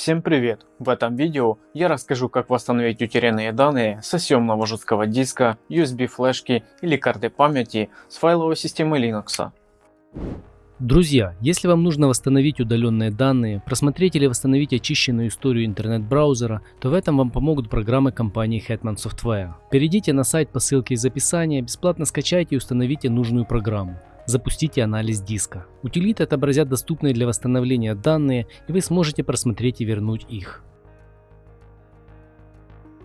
Всем привет! В этом видео я расскажу как восстановить утерянные данные со съемного жесткого диска, USB флешки или карты памяти с файловой системы Linux. Друзья, если вам нужно восстановить удаленные данные, просмотреть или восстановить очищенную историю интернет-браузера, то в этом вам помогут программы компании Hetman Software. Перейдите на сайт по ссылке из описания, бесплатно скачайте и установите нужную программу запустите анализ диска. Утилиты отобразят доступные для восстановления данные и вы сможете просмотреть и вернуть их.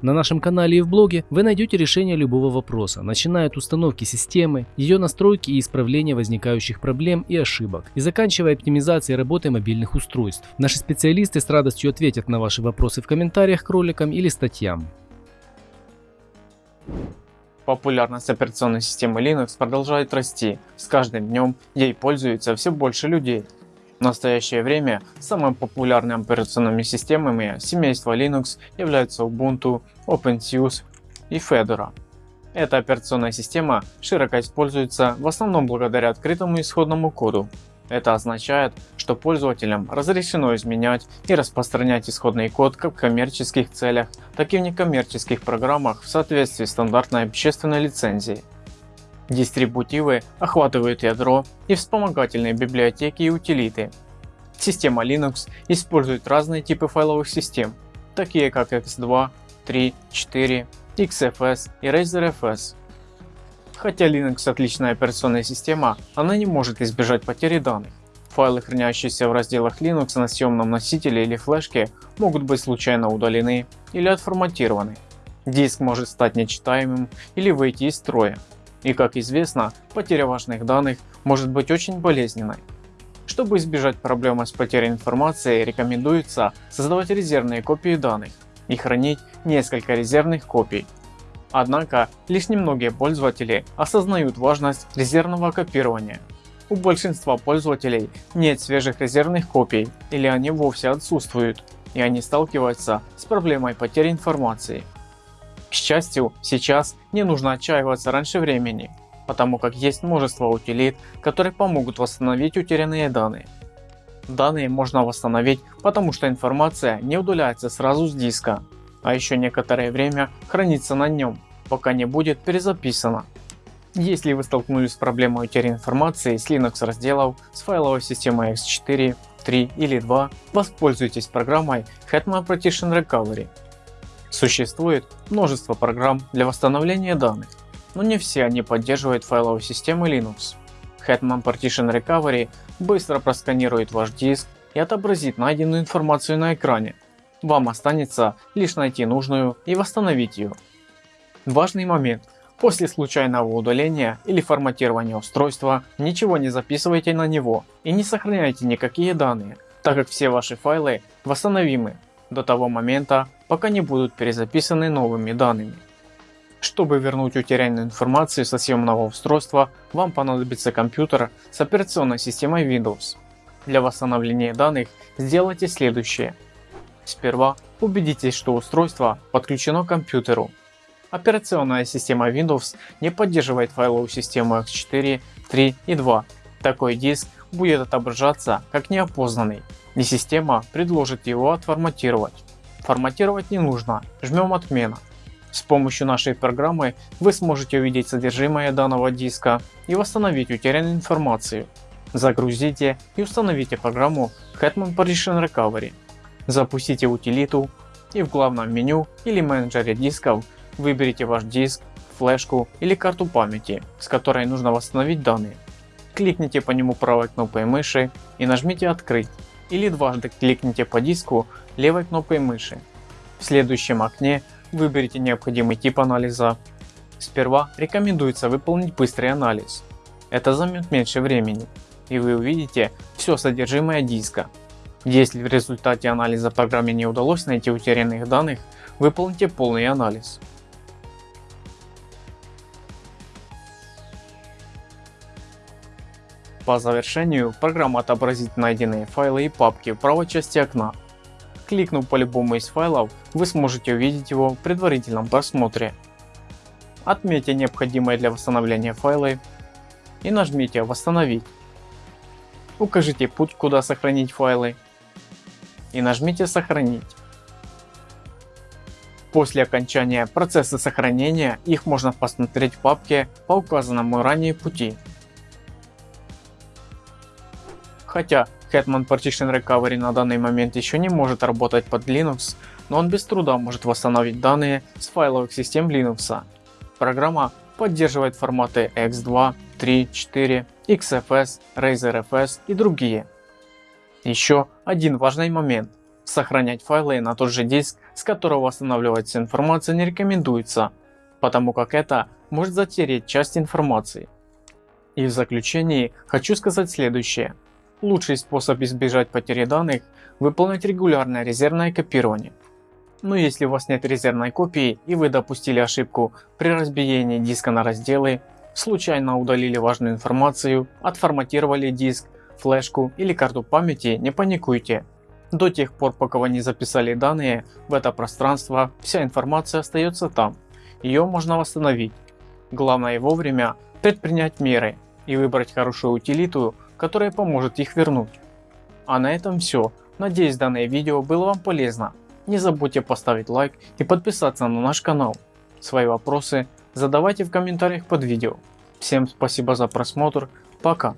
На нашем канале и в блоге вы найдете решение любого вопроса, начиная от установки системы, ее настройки и исправления возникающих проблем и ошибок, и заканчивая оптимизацией работы мобильных устройств. Наши специалисты с радостью ответят на ваши вопросы в комментариях к роликам или статьям. Популярность операционной системы Linux продолжает расти, с каждым днем ей пользуется все больше людей. В настоящее время самыми популярными операционными системами семейства Linux являются Ubuntu, OpenSUSE и Fedora. Эта операционная система широко используется в основном благодаря открытому исходному коду, это означает, что пользователям разрешено изменять и распространять исходный код как в коммерческих целях, так и в некоммерческих программах в соответствии с стандартной общественной лицензией. Дистрибутивы охватывают ядро и вспомогательные библиотеки и утилиты. Система Linux использует разные типы файловых систем, такие как X2, 3, 4, XFS и RazorFS. Хотя Linux отличная операционная система, она не может избежать потери данных. Файлы, хранящиеся в разделах Linux на съемном носителе или флешке, могут быть случайно удалены или отформатированы. Диск может стать нечитаемым или выйти из строя. И как известно, потеря важных данных может быть очень болезненной. Чтобы избежать проблемы с потерей информации, рекомендуется создавать резервные копии данных и хранить несколько резервных копий Однако, лишь немногие пользователи осознают важность резервного копирования. У большинства пользователей нет свежих резервных копий или они вовсе отсутствуют, и они сталкиваются с проблемой потери информации. К счастью, сейчас не нужно отчаиваться раньше времени, потому как есть множество утилит, которые помогут восстановить утерянные данные. Данные можно восстановить, потому что информация не удаляется сразу с диска, а еще некоторое время хранится на нем, пока не будет перезаписано. Если вы столкнулись с проблемой утери информации с Linux разделов с файловой системой X4, 3 или 2, воспользуйтесь программой Hetman Partition Recovery. Существует множество программ для восстановления данных, но не все они поддерживают файловые системы Linux. Hetman Partition Recovery быстро просканирует ваш диск и отобразит найденную информацию на экране, вам останется лишь найти нужную и восстановить ее. Важный момент. После случайного удаления или форматирования устройства ничего не записывайте на него и не сохраняйте никакие данные, так как все ваши файлы восстановимы до того момента, пока не будут перезаписаны новыми данными. Чтобы вернуть утерянную информацию со съемного устройства, вам понадобится компьютер с операционной системой Windows. Для восстановления данных сделайте следующее. Сперва убедитесь, что устройство подключено к компьютеру. Операционная система Windows не поддерживает файловую систему X4, 3 и 2. Такой диск будет отображаться как неопознанный, и система предложит его отформатировать. Форматировать не нужно, жмем отмена. С помощью нашей программы вы сможете увидеть содержимое данного диска и восстановить утерянную информацию. Загрузите и установите программу Hetman Partition Recovery. Запустите утилиту и в главном меню или менеджере дисков выберите ваш диск, флешку или карту памяти, с которой нужно восстановить данные. Кликните по нему правой кнопкой мыши и нажмите открыть или дважды кликните по диску левой кнопкой мыши. В следующем окне выберите необходимый тип анализа. Сперва рекомендуется выполнить быстрый анализ. Это займет меньше времени и вы увидите все содержимое диска если в результате анализа программе не удалось найти утерянных данных, выполните полный анализ. По завершению программа отобразит найденные файлы и папки в правой части окна. Кликнув по любому из файлов, вы сможете увидеть его в предварительном просмотре. Отметьте необходимые для восстановления файлы и нажмите «Восстановить». Укажите путь, куда сохранить файлы и нажмите сохранить. После окончания процесса сохранения их можно посмотреть в папке по указанному ранее пути. Хотя Hetman Partition Recovery на данный момент еще не может работать под Linux, но он без труда может восстановить данные с файловых систем Linux. Программа поддерживает форматы X2, 3, 4, XFS, RazorFS и другие. Еще один важный момент. Сохранять файлы на тот же диск, с которого восстанавливается информация не рекомендуется, потому как это может затереть часть информации. И в заключении хочу сказать следующее. Лучший способ избежать потери данных – выполнять регулярное резервное копирование. Но если у вас нет резервной копии и вы допустили ошибку при разбиении диска на разделы, случайно удалили важную информацию, отформатировали диск, флешку или карту памяти, не паникуйте. До тех пор, пока вы не записали данные в это пространство, вся информация остается там. Ее можно восстановить. Главное вовремя предпринять меры и выбрать хорошую утилиту, которая поможет их вернуть. А на этом все. Надеюсь данное видео было вам полезно. Не забудьте поставить лайк и подписаться на наш канал. Свои вопросы задавайте в комментариях под видео. Всем спасибо за просмотр. Пока.